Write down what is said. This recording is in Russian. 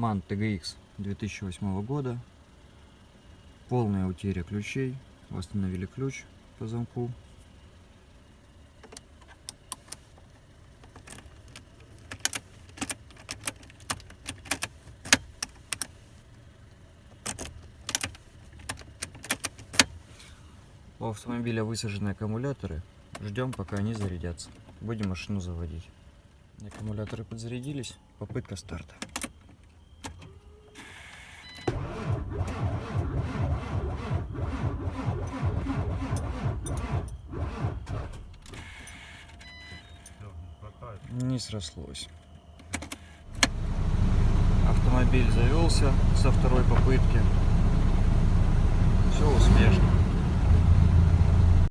MAN TGX 2008 года. Полная утеря ключей. Восстановили ключ по замку. У автомобиля высажены аккумуляторы. Ждем, пока они зарядятся. Будем машину заводить. Аккумуляторы подзарядились. Попытка старта. Не срослось. Автомобиль завелся со второй попытки.